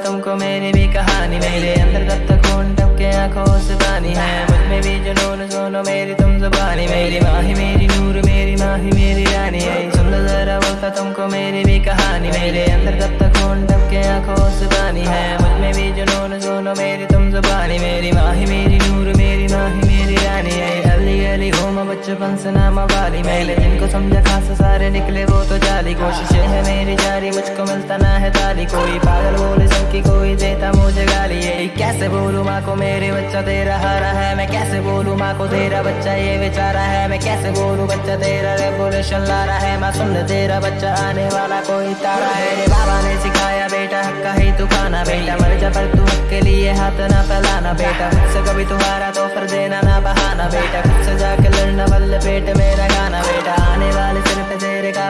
तुमको मेरी भी कहानी मेरे अंदर कब तक टपके आँखों से पानी है मुझमें भी जुनून सुनो मेरी तुम जुबानी मेरी माही मेरी नूर मेरी तुमको मेरी भी कहानी, मेरे अंदर कब तक खून टपके, आँखों से पानी है। मुझमें भी जुनून सुनो मेरी तुम जुबानी। मेरी माही, मेरी नूर, मेरी माही मेरी रानी। है अली अली घूम बचपन से नाम वाली। मैले जिनको समझा खास सारे निकले, वो तो जाली। कोशिशें है मेरी जारी, मुझको मिलता ना है ताली। कोई पागल बोले सबकी कोई देता मुझे गाली। है कैसे बोलूँ, माँ को मेरे बच्चा तेरा हारा है, मैं माँ को तेरा बच्चा ये बेचारा है। मैं कैसे बोलू, बच्चा तेरा रेवोल्यूशन ला रहा है। माँ, सुन तेरा बच्चा आने वाला कोई तारा है। रे बाबा ने सिखाया, बेटा, हक्का ही तू खाना, बेटा। मर जा पर तू हक के लिए हाथ ना फैलाना, बेटा। खुद से कभी तुम्हारा तो फिर देना ना बहाना, बेटा। खुद से जाके लड़ना, बल्ले पेट मेरा गाना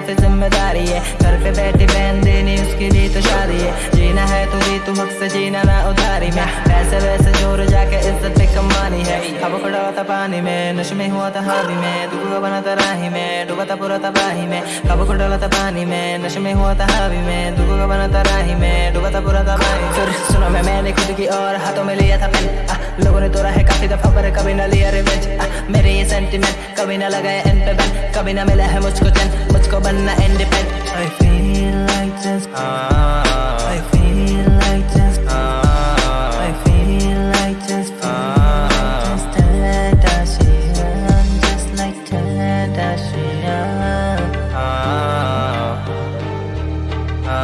काफ़ी ज़िम्मेदारी है। घर पे बैठी बहन देनी, उसके लिए तो शादी है। जीना है तो जी तू हक से जीना ना उधारी। में पैसे वैसे ज़ोर जाके इज़्ज़त पे कमानी है। अब खड़ा था पानी में, नश में हुआ था हावी में। दुख बना था राही में, डूबा था पूरा तबाही में। कब खुड़ा था पानी में, नश में हुआ था हावी में। दुख बना था राही में, डूबा था पूरा तबाही फिर सुनो मैं, मैंने खुद की और हाथों में लिया था पेन। लोगों ने तोड़ा है काफ़ी दफ़ा पर कभी ना लिया रिवेंज मेरे ये सेंटिमेंट कभी ना लगाया इन पे बैन कभी ना मिला है मुझको चैन। Go banana and the. I feel like this Uh, I feel like just. Uh, I feel like just. Uh, just Kardashian, just like Kardashian. Uh, uh,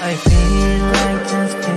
I feel like just.